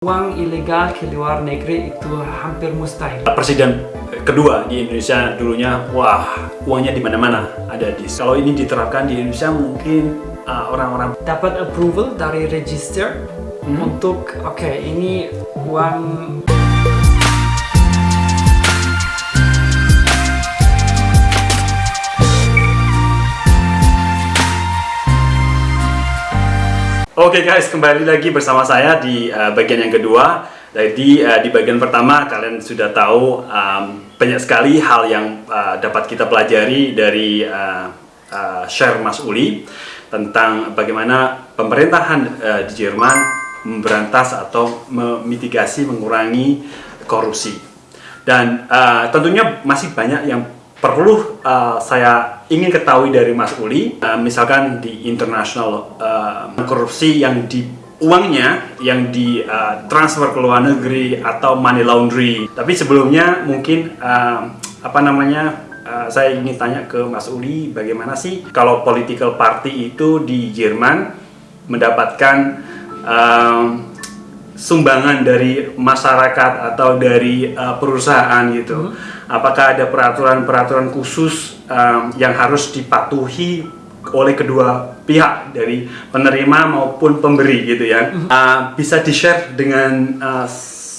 Uang ilegal ke luar negeri itu hampir mustahil. Presiden kedua di Indonesia dulunya, wah uangnya di mana-mana ada di. Kalau ini diterapkan di Indonesia mungkin uh, orang-orang uh, dapat approval dari register hmm. untuk oke okay, ini uang Oke okay guys, kembali lagi bersama saya di uh, bagian yang kedua. Jadi uh, di bagian pertama kalian sudah tahu um, banyak sekali hal yang uh, dapat kita pelajari dari uh, uh, share Mas Uli tentang bagaimana pemerintahan uh, di Jerman memberantas atau memitigasi, mengurangi korupsi. Dan uh, tentunya masih banyak yang perlu uh, saya ingin ketahui dari Mas Uli, uh, misalkan di international uh, korupsi yang di uangnya yang di uh, transfer ke luar negeri atau money laundry. Tapi sebelumnya mungkin uh, apa namanya uh, saya ingin tanya ke Mas Uli bagaimana sih kalau political party itu di Jerman mendapatkan uh, sumbangan dari masyarakat atau dari uh, perusahaan gitu. Hmm. Apakah ada peraturan-peraturan khusus um, yang harus dipatuhi oleh kedua pihak dari penerima maupun pemberi gitu ya? Hmm. Uh, bisa di-share dengan uh,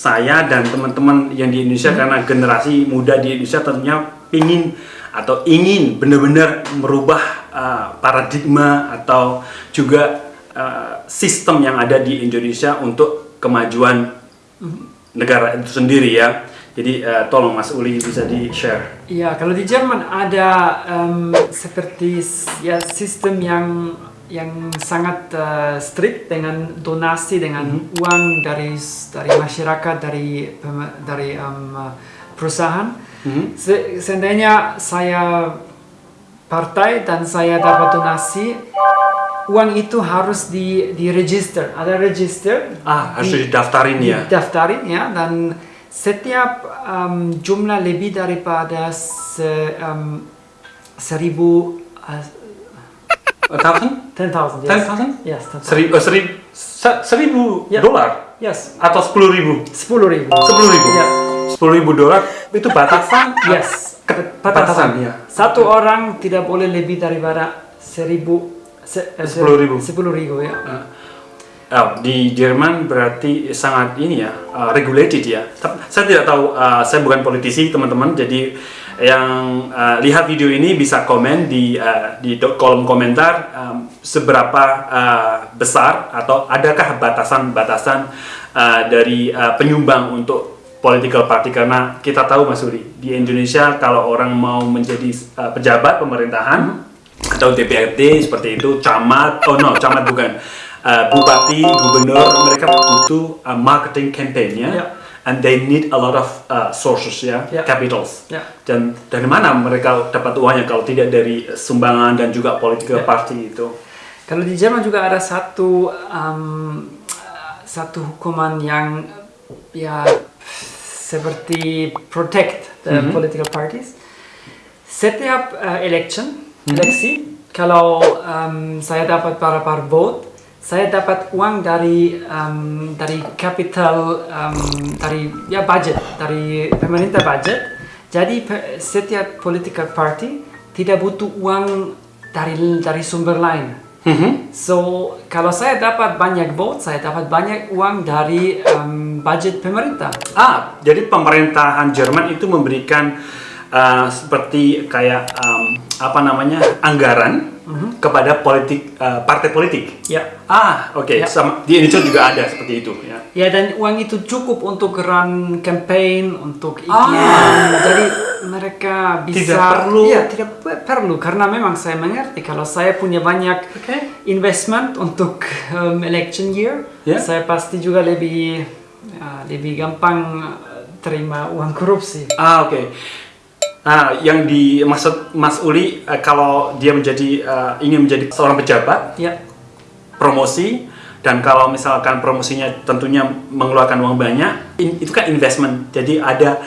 saya dan teman-teman yang di Indonesia hmm. karena generasi muda di Indonesia tentunya ingin atau ingin benar-benar merubah uh, paradigma atau juga uh, sistem yang ada di Indonesia untuk kemajuan negara itu sendiri ya. Jadi uh, tolong Mas Uli bisa di share. Iya, kalau di Jerman ada um, seperti ya sistem yang yang sangat uh, strict dengan donasi dengan mm -hmm. uang dari dari masyarakat dari dari um, perusahaan. Mm -hmm. Se seandainya saya partai dan saya dapat donasi uang itu harus di di register ada register ah harus di, didaftarin ya didaftarin ya dan setiap um, jumlah lebih daripada se, um, seribu uh, thousand? Ten thousand. Ten thousand? Yes. Seribu, uh, seribu, seribu yeah. dolar? Yes. Atau sepuluh ribu? Sepuluh ribu. Sepuluh ribu. Yeah. Sepuluh ribu dolar itu batasan? yes. Batasan. batasan ya. Satu orang tidak boleh lebih daripada seribu sepuluh ribu. Sepuluh ribu ya. Uh, di Jerman berarti sangat ini ya uh, regulated ya. Saya tidak tahu, uh, saya bukan politisi teman-teman, jadi yang uh, lihat video ini bisa komen di uh, di kolom komentar um, seberapa uh, besar atau adakah batasan-batasan uh, dari uh, penyumbang untuk political party karena kita tahu Mas Uri di Indonesia kalau orang mau menjadi uh, pejabat pemerintahan hmm atau DPRD seperti itu, camat, oh no, camat bukan, uh, bupati, gubernur, mereka butuh uh, marketing campaign ya, yeah. and they need a lot of uh, sources ya, yeah. capitals. Yeah. Dan dari mana mereka dapat uangnya kalau tidak dari sumbangan dan juga political yeah. party itu? Kalau di Jerman juga ada satu um, satu hukuman yang ya seperti protect the mm -hmm. political parties. Setiap uh, election Hmm. Kalau um, saya dapat para vote, saya dapat uang dari um, dari capital um, dari ya budget dari pemerintah budget. Jadi setiap political party tidak butuh uang dari dari sumber lain. Mm -hmm. So kalau saya dapat banyak vote, saya dapat banyak uang dari um, budget pemerintah. Ah, jadi pemerintahan Jerman itu memberikan uh, seperti kayak um, apa namanya anggaran mhm. -huh. kepada politik uh, partai politik. Ya. Ah, oke. Okay. Ya. Sama di Indonesia juga ada seperti itu. Ya. Ya dan uang itu cukup untuk run campaign, untuk iklan. Ah. Jadi mereka bisa. Tidak perlu. Ya tidak perlu karena memang saya mengerti kalau saya punya banyak okay. investment untuk um, election year, yeah. saya pasti juga lebih uh, lebih gampang terima uang korupsi. Ah, oke. Okay. Nah, yang dimaksud Mas Uli uh, kalau dia menjadi uh, ingin menjadi seorang pejabat, ya. promosi dan kalau misalkan promosinya tentunya mengeluarkan uang banyak, in, itu kan investment. Jadi ada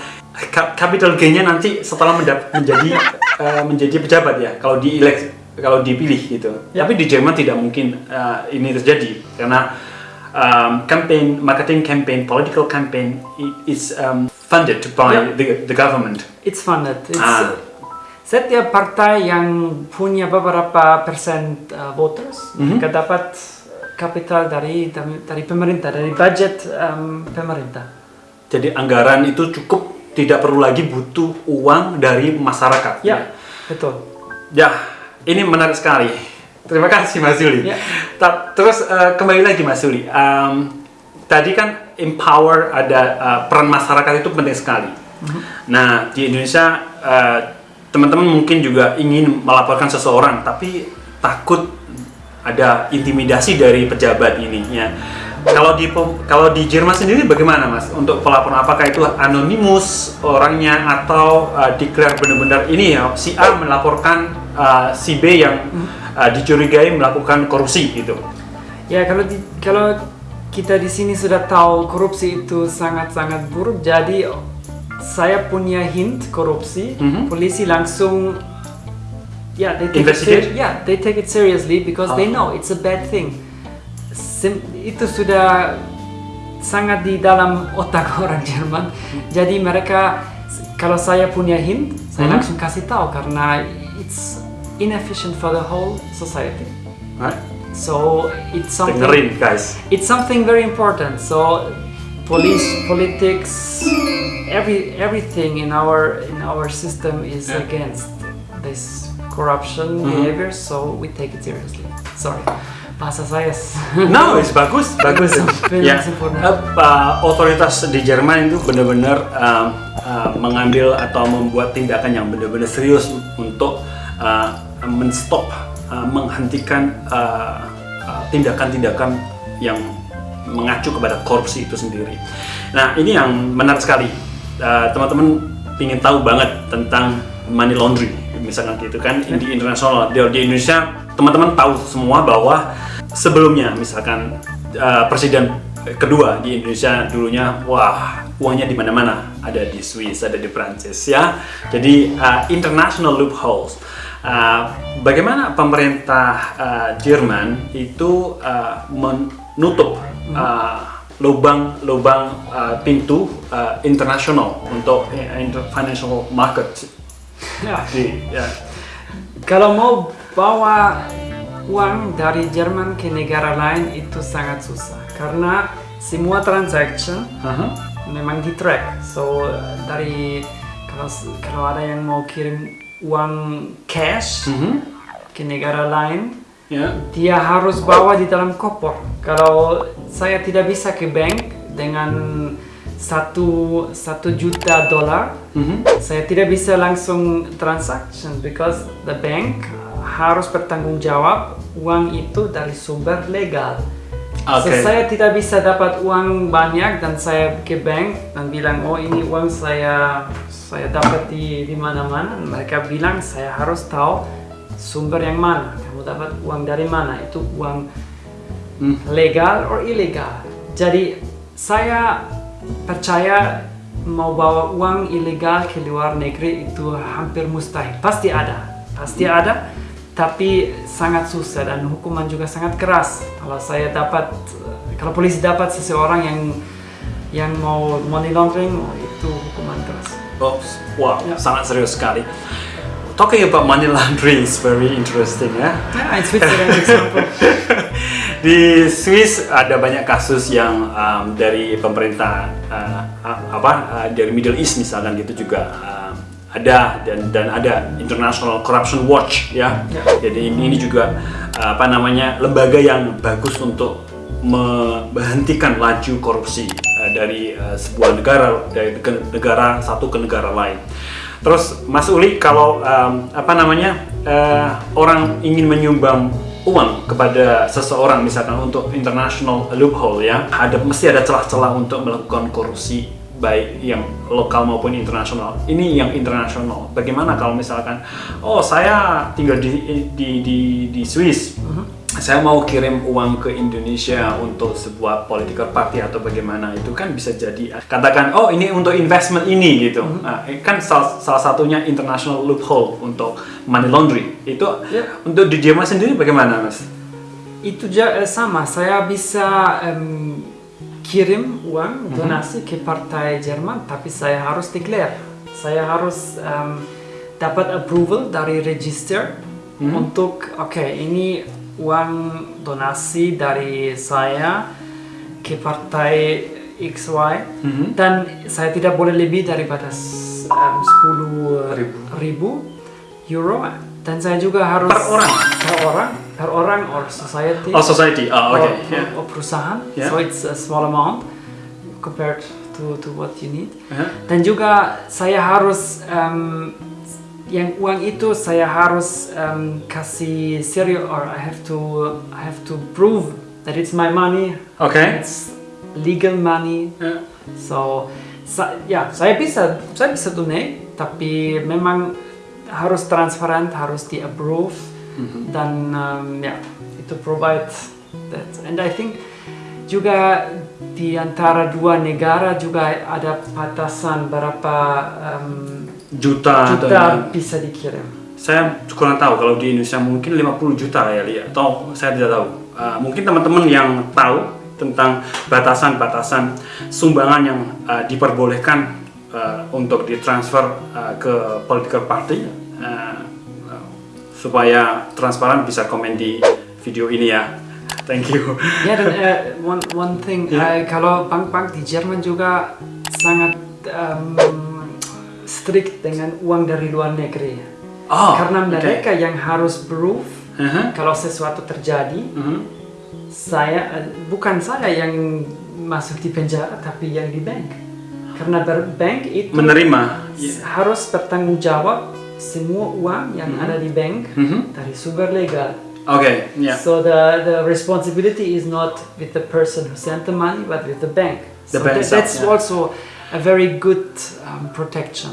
capital gainnya nanti setelah menjadi uh, menjadi pejabat ya. Kalau di kalau dipilih gitu. Ya. Tapi di Jerman tidak mungkin uh, ini terjadi karena um, campaign, marketing campaign, political campaign is um, funded by Yeah. the, the government. It's funded. It's, Ah. Setiap partai yang punya beberapa persen uh, voters Mhm. mereka dapat kapital dari dari pemerintah, dari budget um, pemerintah. Jadi anggaran itu cukup, tidak perlu lagi butuh uang dari masyarakat. Ya, betul. Ya, ini menarik sekali. Terima kasih Mas Yuli. Ya. Terus eh, kembali lagi Mas Yuli. Em, tadi kan empower ada eh, peran masyarakat itu penting sekali. Nah di Indonesia eh, teman-teman mungkin juga ingin melaporkan seseorang, tapi takut ada intimidasi dari pejabat ini. Ya. Kalau di kalau di Jerman sendiri bagaimana Mas untuk pelaporan apakah itu anonimus orangnya atau uh, declare benar-benar ini ya si A melaporkan uh, si B yang uh, dicurigai melakukan korupsi gitu. Ya kalau di, kalau kita di sini sudah tahu korupsi itu sangat-sangat buruk, jadi saya punya hint korupsi, Mhm. polisi langsung ya they take it Investigate? yeah they take it seriously because they Oh. know it's a bad thing. Sim- itu sudah sangat di dalam otak orang Jerman. Jadi mereka kalau saya punya hint, saya Mhm. langsung kasih tahu karena it's inefficient for the whole society. Right? So it's something Dengerin guys. it's something very important. So police, politics, every everything in our in our system is Yeah. against this corruption Mhm. behavior. So we take it seriously. Sorry, bahasa saya. No, it's bagus, bagus. Sampai ya, sempurna. eh, uh, otoritas di Jerman itu benar-benar um, uh, mengambil atau membuat tindakan yang benar-benar serius untuk uh, menstop, uh, menghentikan uh, uh, tindakan-tindakan yang mengacu kepada korupsi itu sendiri. Nah, ini yang menarik sekali. Uh, Teman-teman ingin tahu banget tentang money laundry, misalkan gitu kan di internasional. Di, di Indonesia, teman-teman tahu semua bahwa sebelumnya misalkan uh, presiden kedua di Indonesia dulunya wah uangnya di mana-mana ada di Swiss ada di Prancis ya jadi uh, international loopholes Uh, bagaimana pemerintah uh, Jerman itu uh, menutup uh, lubang-lubang uh, pintu uh, internasional untuk uh, financial market Ya. di ya. Kalau mau bawa uang dari Jerman ke negara lain itu sangat susah karena semua transaction Aha. memang di track. So dari kalau kalau ada yang mau kirim uang cash Mhm. ke negara lain, Ya. dia harus bawa di dalam koper. Kalau saya tidak bisa ke bank dengan satu satu juta dolar, Mhm. saya tidak bisa langsung transaction because the bank harus bertanggung jawab uang itu dari sumber legal. So, Oke. saya tidak bisa dapat uang banyak dan saya ke bank dan bilang oh ini uang saya saya dapat di di mana-mana. Mereka bilang saya harus tahu sumber yang mana. Kamu dapat uang dari mana? Itu uang Hmm. legal or ilegal. Jadi saya percaya mau bawa uang ilegal ke luar negeri itu hampir mustahil. Pasti ada, pasti ada, tapi sangat susah dan hukuman juga sangat keras. Kalau saya dapat, kalau polisi dapat seseorang yang yang mau money laundering, oh, itu hukuman keras. Oh, wow, Ya. sangat serius sekali. Talking about money laundering is very interesting ya. Yeah, in Switzerland, example. Di Swiss ada banyak kasus yang um, dari pemerintah uh, apa uh, dari Middle East misalkan gitu juga um, ada dan dan ada International Corruption Watch ya. Ya. Jadi ini, ini juga uh, apa namanya lembaga yang bagus untuk menghentikan laju korupsi uh, dari uh, sebuah negara dari ke- negara satu ke negara lain. Terus Mas Uli kalau um, apa namanya uh, orang ingin menyumbang uang kepada seseorang misalkan untuk international loophole ya ada mesti ada celah-celah untuk melakukan korupsi baik yang lokal maupun internasional. Ini yang internasional. Bagaimana kalau misalkan oh saya tinggal di di di, di Swiss. Saya mau kirim uang ke Indonesia untuk sebuah political party atau bagaimana itu kan bisa jadi katakan oh ini untuk investment ini gitu. Nah, kan salah, salah satunya international loophole untuk money laundering. Itu Ya. untuk di Jerman sendiri bagaimana mas? itu eh, sama. Saya bisa em, kirim uang donasi ke partai Jerman, tapi saya harus declare. Saya harus em, dapat approval dari register untuk oke ini uang donasi dari saya ke partai XY Mhm. dan saya tidak boleh lebih dari batas em, 10 Ribu. ribu euro dan saya juga harus Per orang? per orang per orang or society Oh society, oh or, oke. ya. or perusahaan Yeah. so it's a small amount compared to to what you need Uh-huh. dan juga saya harus em, yang uang itu saya harus em, kasih serius or I have to I have to prove that it's my money Oke. it's legal money Ya. So, sa- ya saya bisa saya bisa donate, tapi memang harus transparan, harus di approve dan um, ya itu provide that. And I think juga di antara dua negara juga ada batasan berapa um, Juta, juta ya. bisa dikirim. Saya kurang tahu kalau di Indonesia mungkin 50 juta ya Lia atau saya tidak tahu. Uh, mungkin teman-teman yang tahu tentang batasan-batasan sumbangan yang uh, diperbolehkan uh, untuk ditransfer uh, ke political party uh, supaya transparan bisa komen di video ini ya. Thank you. Ya dan eh, one one thing Ya. eh, kalau bank-bank di Jerman juga sangat um, strict dengan uang dari luar negeri. Oh, Karena mereka yang harus proof Uh-huh. kalau sesuatu terjadi, Mhm. saya eh, bukan saya yang masuk di penjara tapi yang di bank. Karena bank itu Menerima. harus bertanggung jawab semua uang yang ada di bank Mhm. dari sumber legal. Oke, ya. So the, the responsibility is not with the person who sent the money, but with the bank. The so bank that- that's yeah. also a very good um, protection.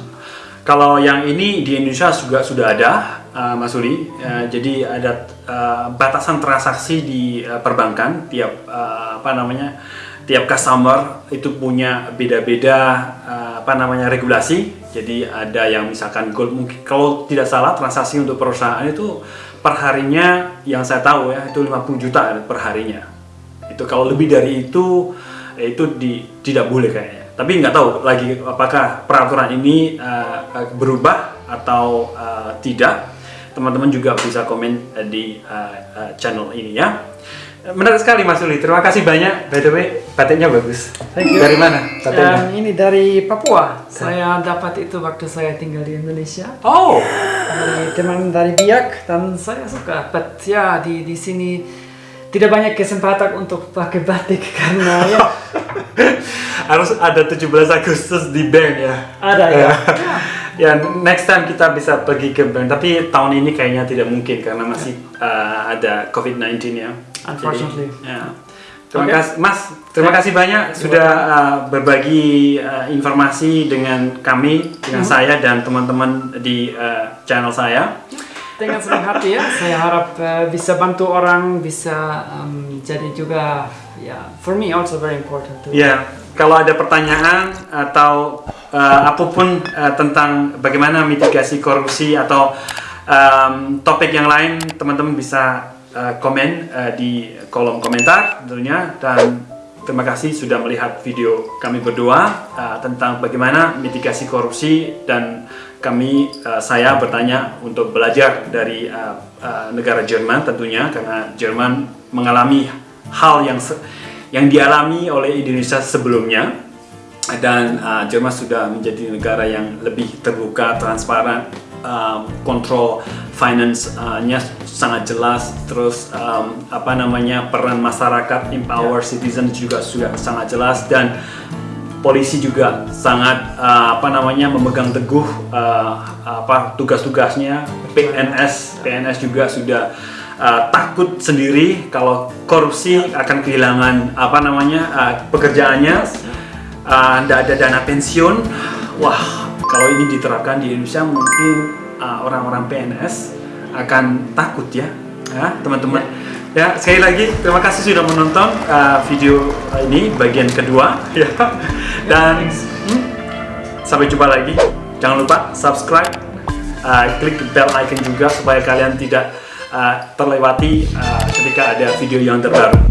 Kalau yang ini di Indonesia juga sudah ada, uh, Mas Uli. Uh, jadi ada uh, batasan transaksi di uh, perbankan tiap uh, apa namanya tiap customer itu punya beda-beda uh, apa namanya regulasi. Jadi ada yang misalkan gold mungkin kalau tidak salah transaksi untuk perusahaan itu perharinya yang saya tahu ya itu 50 juta per harinya. Itu kalau lebih dari itu eh, itu di, tidak boleh kayaknya. Tapi nggak tahu lagi apakah peraturan ini uh, berubah atau uh, tidak. Teman-teman juga bisa komen di uh, uh, channel ini ya. Menarik sekali Mas Uli. Terima kasih banyak. By the way, batiknya bagus. Thank you. Dari mana batiknya? Um, ini dari Papua. Saya dapat itu waktu saya tinggal di Indonesia. Oh, Dari teman dari Biak dan saya suka. But ya di di sini tidak banyak kesempatan untuk pakai batik karena ya harus ada 17 Agustus di bank ya. ada ya. ya next time kita bisa pergi ke bank tapi tahun ini kayaknya tidak mungkin karena masih uh, ada COVID-19 ya. Unfortunately. Jadi, ya. Terima Oke. kasih Mas, terima kasih banyak sudah uh, berbagi uh, informasi dengan kami, dengan saya dan teman-teman di uh, channel saya. Dengan senang hati ya, saya harap eh, bisa bantu orang, bisa em, jadi juga ya, for me also very important to Ya, kalau ada pertanyaan atau uh, apa pun uh, tentang bagaimana mitigasi korupsi atau um, topik yang lain, teman-teman bisa uh, komen uh, di kolom komentar tentunya. Dan terima kasih sudah melihat video kami berdua uh, tentang bagaimana mitigasi korupsi. Dan kami uh, saya bertanya untuk belajar dari uh, uh, negara Jerman tentunya karena Jerman mengalami hal yang yang dialami oleh Indonesia sebelumnya. Dan uh, Jerman sudah menjadi negara yang lebih terbuka, transparan, um, kontrol finance-nya sangat jelas, terus um, apa namanya peran masyarakat, empower citizen juga sudah sangat jelas. Dan polisi juga sangat uh, apa namanya memegang teguh uh, apa tugas-tugasnya. PNS PNS juga sudah uh, takut sendiri kalau korupsi akan kehilangan apa namanya uh, pekerjaannya. Tidak ada dana pensiun. Wah kalau ini diterapkan di Indonesia mungkin uh, orang-orang PNS akan takut ya. Ya teman-teman. Ya. Sekali lagi terima kasih sudah menonton uh, video ini bagian kedua. Ya. Dan hmm, sampai jumpa lagi. Jangan lupa subscribe uh, klik bell icon juga supaya kalian tidak uh, terlewati uh, ketika ada video yang terbaru.